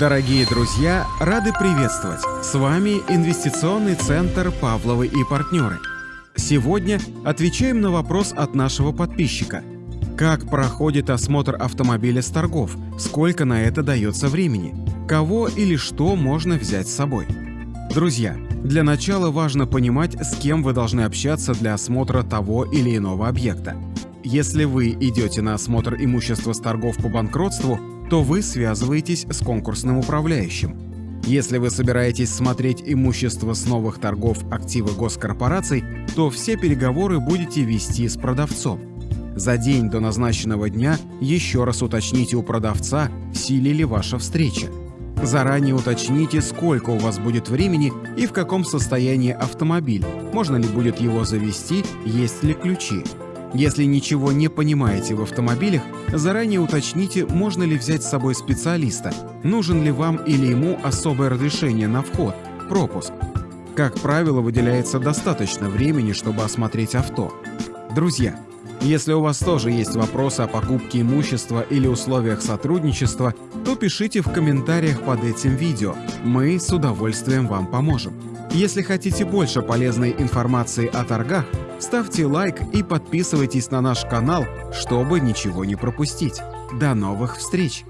Дорогие друзья, рады приветствовать! С вами Инвестиционный центр «Павловы и партнеры». Сегодня отвечаем на вопрос от нашего подписчика. Как проходит осмотр автомобиля с торгов? Сколько на это дается времени? Кого или что можно взять с собой? Друзья, для начала важно понимать, с кем вы должны общаться для осмотра того или иного объекта. Если вы идете на осмотр имущества с торгов по банкротству, то вы связываетесь с конкурсным управляющим. Если вы собираетесь смотреть имущество с новых торгов активы госкорпораций, то все переговоры будете вести с продавцом. За день до назначенного дня еще раз уточните у продавца, в силе ли ваша встреча. Заранее уточните, сколько у вас будет времени и в каком состоянии автомобиль, можно ли будет его завести, есть ли ключи. Если ничего не понимаете в автомобилях, заранее уточните, можно ли взять с собой специалиста, нужен ли вам или ему особое разрешение на вход, пропуск. Как правило, выделяется достаточно времени, чтобы осмотреть авто. Друзья, если у вас тоже есть вопросы о покупке имущества или условиях сотрудничества, то пишите в комментариях под этим видео, мы с удовольствием вам поможем. Если хотите больше полезной информации о торгах, ставьте лайк и подписывайтесь на наш канал, чтобы ничего не пропустить. До новых встреч!